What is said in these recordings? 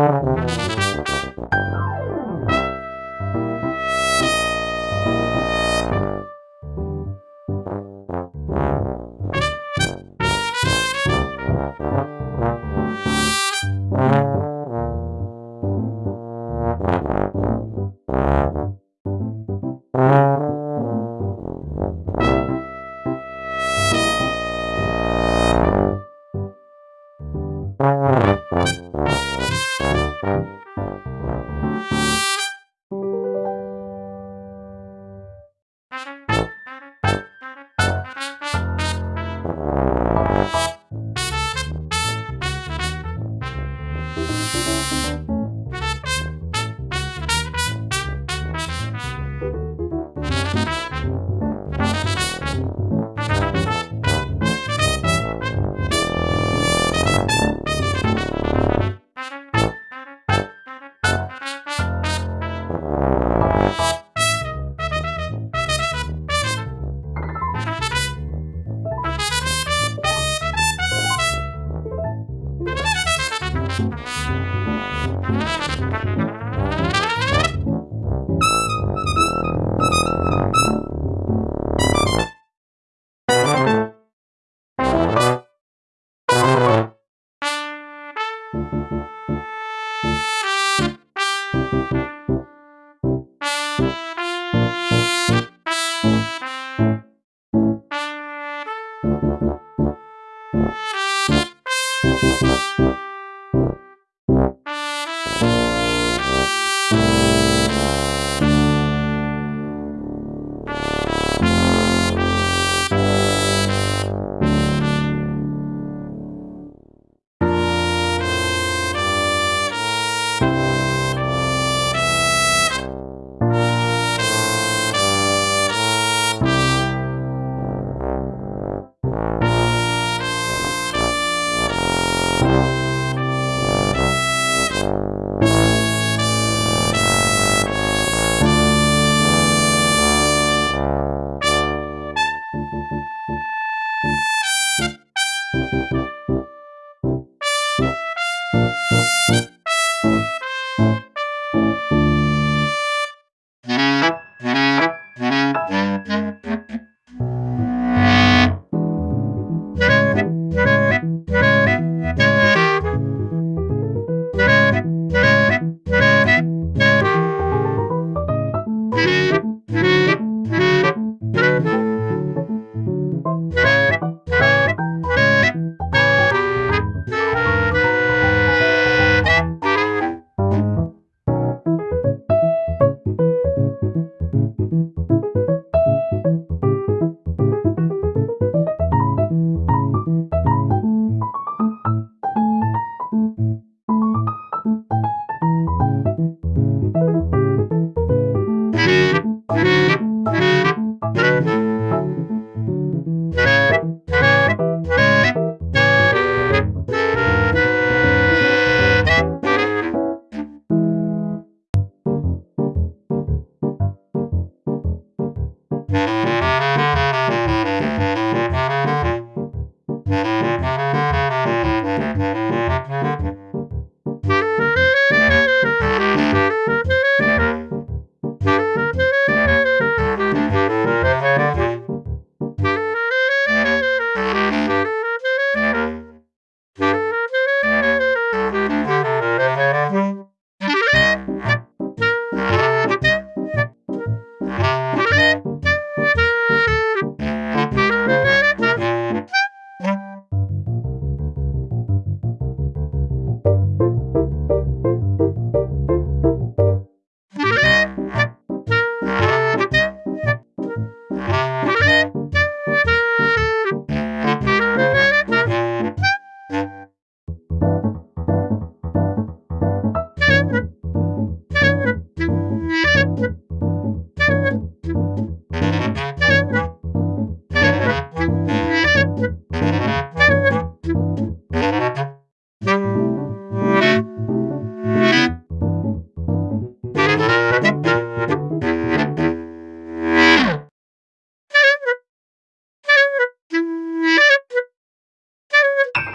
Música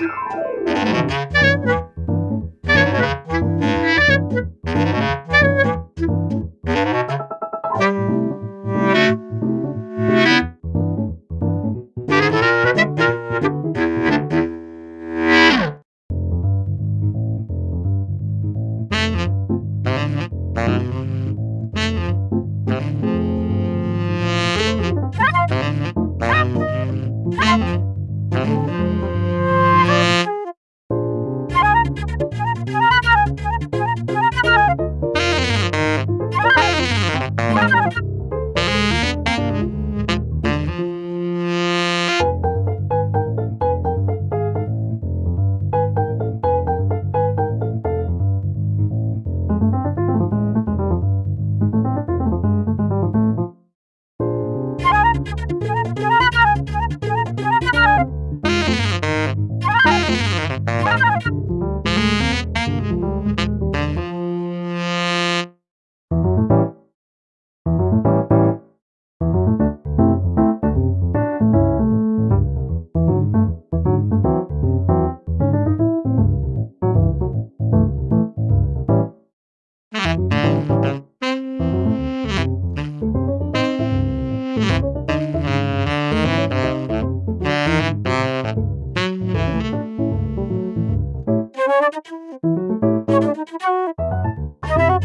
Bye.